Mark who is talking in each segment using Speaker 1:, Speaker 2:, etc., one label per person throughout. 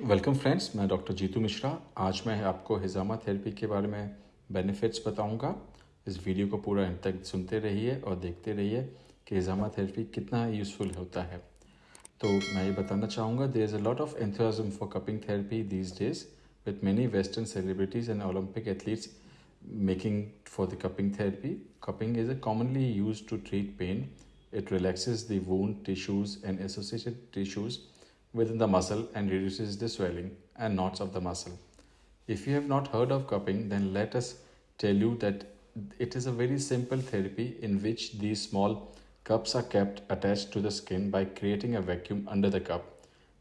Speaker 1: Welcome friends मैं doctor Jitu Mishra. आज मैं आपको हिजामा थेरेपी के बारे में बेनिफिट्स बताऊँगा। इस वीडियो को पूरा अंत तक सुनते रहिए और देखते रहिए कि हिजामा थेरेपी कितना यूज़फुल होता है। तो मैं ये बताना चाहूँगा there is a lot of enthusiasm for cupping therapy these days with many western celebrities and Olympic athletes making for the cupping therapy cupping is a commonly use to treat pain it relaxes the wound tissues and associated tissues within the muscle and reduces the swelling and knots of the muscle. If you have not heard of cupping, then let us tell you that it is a very simple therapy in which these small cups are kept attached to the skin by creating a vacuum under the cup.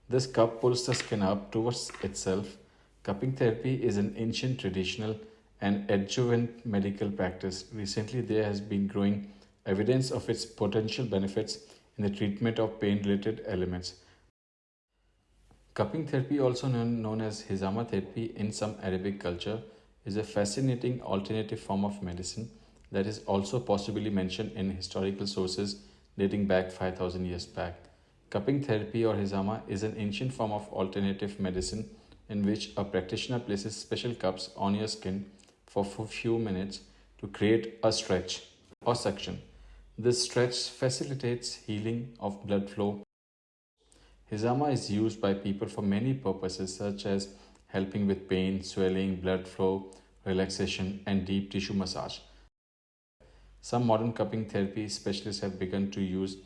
Speaker 1: This cup pulls the skin up towards itself. Cupping therapy is an ancient traditional and adjuvant medical practice. Recently, there has been growing evidence of its potential benefits in the treatment of pain related elements. Cupping therapy, also known, as hizama therapy in some Arabic culture, is a fascinating alternative form of medicine that is also possibly mentioned in historical sources dating back 5000 years back. Cupping therapy or hizama is an ancient form of alternative medicine in which a practitioner places special cups on your skin for a few minutes to create a stretch or suction. This stretch facilitates healing of blood flow Hizama is used by people for many purposes such as helping with pain, swelling, blood flow, relaxation and deep tissue massage. Some modern cupping therapy specialists have begun to use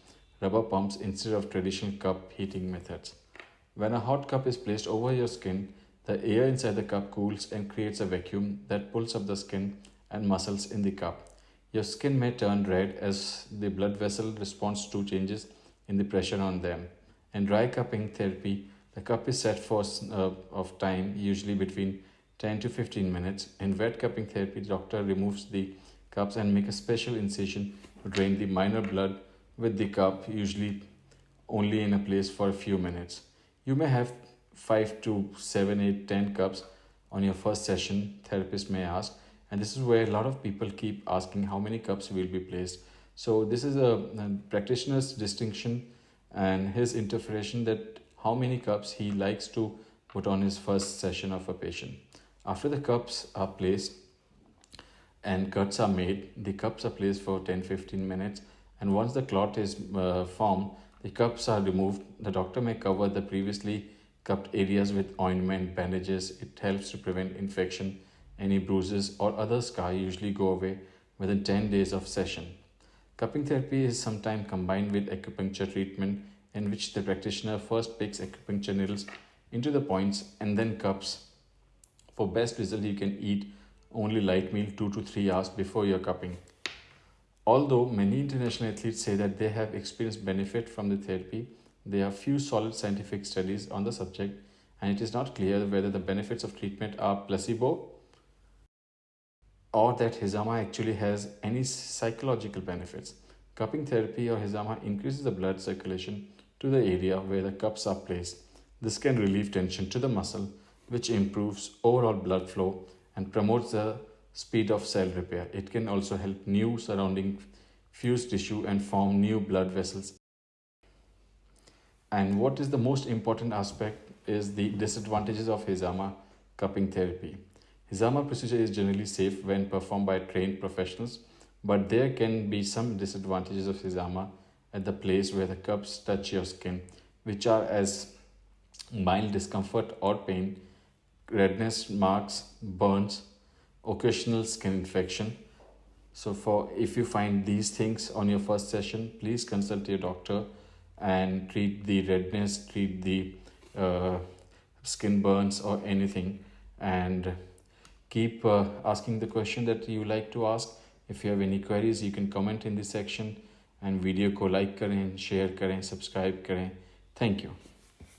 Speaker 1: rubber pumps instead of traditional cup heating methods. When a hot cup is placed over your skin, the air inside the cup cools and creates a vacuum that pulls up the skin and muscles in the cup. Your skin may turn red as the blood vessel responds to changes in the pressure on them. In dry cupping therapy, the cup is set for uh, of time, usually between 10 to 15 minutes. In wet cupping therapy, the doctor removes the cups and make a special incision to drain the minor blood with the cup, usually only in a place for a few minutes. You may have 5 to 7, 8, 10 cups on your first session, therapist may ask. And this is where a lot of people keep asking how many cups will be placed. So this is a, a practitioner's distinction and his interpretation that how many cups he likes to put on his first session of a patient. After the cups are placed and cuts are made, the cups are placed for 10-15 minutes and once the clot is uh, formed, the cups are removed. The doctor may cover the previously cupped areas with ointment, bandages. It helps to prevent infection. Any bruises or other scar usually go away within 10 days of session. Cupping therapy is sometimes combined with acupuncture treatment in which the practitioner first picks acupuncture needles into the points and then cups. For best result, you can eat only light meal 2 to 3 hours before your cupping. Although many international athletes say that they have experienced benefit from the therapy, there are few solid scientific studies on the subject and it is not clear whether the benefits of treatment are placebo or that Hizama actually has any psychological benefits. Cupping therapy or Hizama increases the blood circulation to the area where the cups are placed. This can relieve tension to the muscle, which improves overall blood flow and promotes the speed of cell repair. It can also help new surrounding fused tissue and form new blood vessels. And what is the most important aspect is the disadvantages of Hizama cupping therapy. Hizama procedure is generally safe when performed by trained professionals, but there can be some disadvantages of Hizama at the place where the cups touch your skin, which are as mild discomfort or pain, redness, marks, burns, occasional skin infection. So for if you find these things on your first session, please consult your doctor and treat the redness, treat the uh, skin burns or anything and keep uh, asking the question that you like to ask if you have any queries you can comment in this section and video को like करें share करें subscribe करें thank you